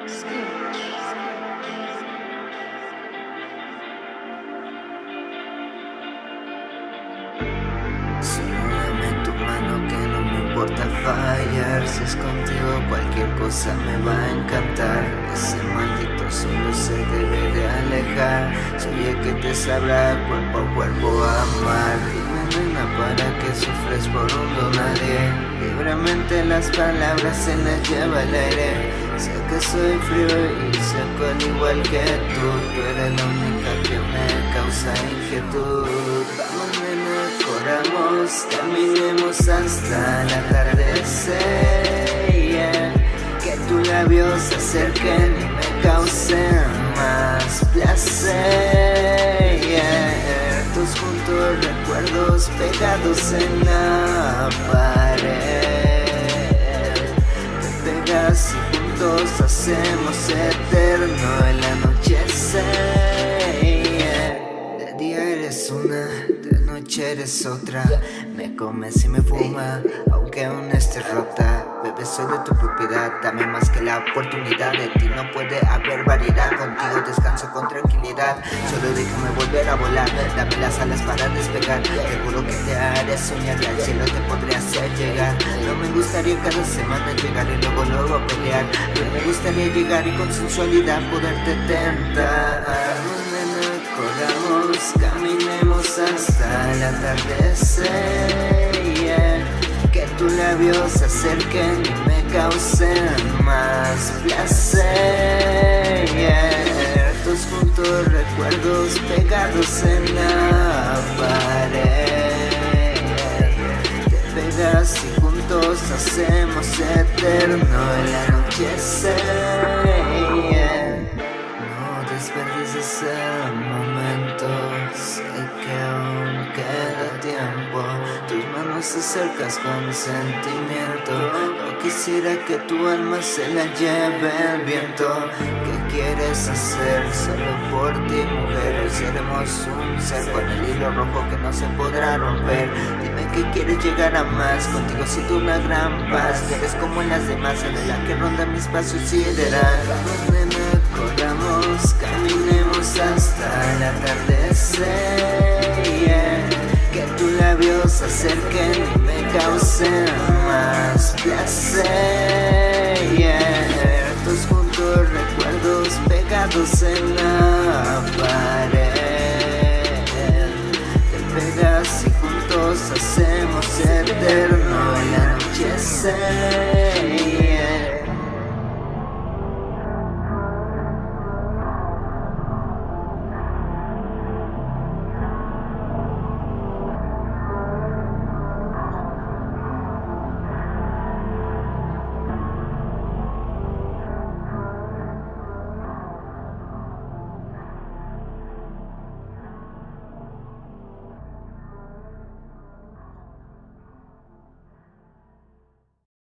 Tu mano que no me importa fallar. Si es contigo cualquier cosa me va a encantar. Ese maldito solo se debe de alejar. Soy el que te sabrá cuerpo a cuerpo amar. Dime nena para que sufres por un don nadie Libremente las palabras se las lleva el aire. Sé que soy frío y seco al igual que tú Tú eres la única que me causa inquietud Vamos nena, corramos, caminemos hasta el atardecer. Que tus labios se acerquen y me causen más placer yeah. Juntos recuerdos pegados en la pared y hacemos eterno el anochecer eres otra. Me comes y me fuma, aunque aún esté rota. Bebé, soy de tu propiedad, dame más que la oportunidad De ti. No puede haber variedad, contigo descanso con tranquilidad. Solo déjame volver a volar, dame las alas para despegar. Seguro que te haré soñar y al cielo te podré hacer llegar. No me gustaría cada semana llegar y luego luego pelear. Pero me gustaría llegar y con sensualidad poderte tentar que tus labios se acerquen y me causen más placer yeah. Tus juntos recuerdos pegados en la pared Te pegas y juntos hacemos eterno el anochecer se acercas con sentimiento. No quisiera que tu alma se la lleve el viento. ¿Qué quieres hacer solo por ti mujer? Seremos un ser con el hilo rojo que no se podrá romper. Dime que quieres llegar a más Contigo siento una gran paz. Que eres como las demás En la que ronda mis pasos sideral Vamos nena, corramos Caminemos hasta más placer. Tus juntos recuerdos pegados en la pared. Te pegas y juntos hacemos eterno el anochecer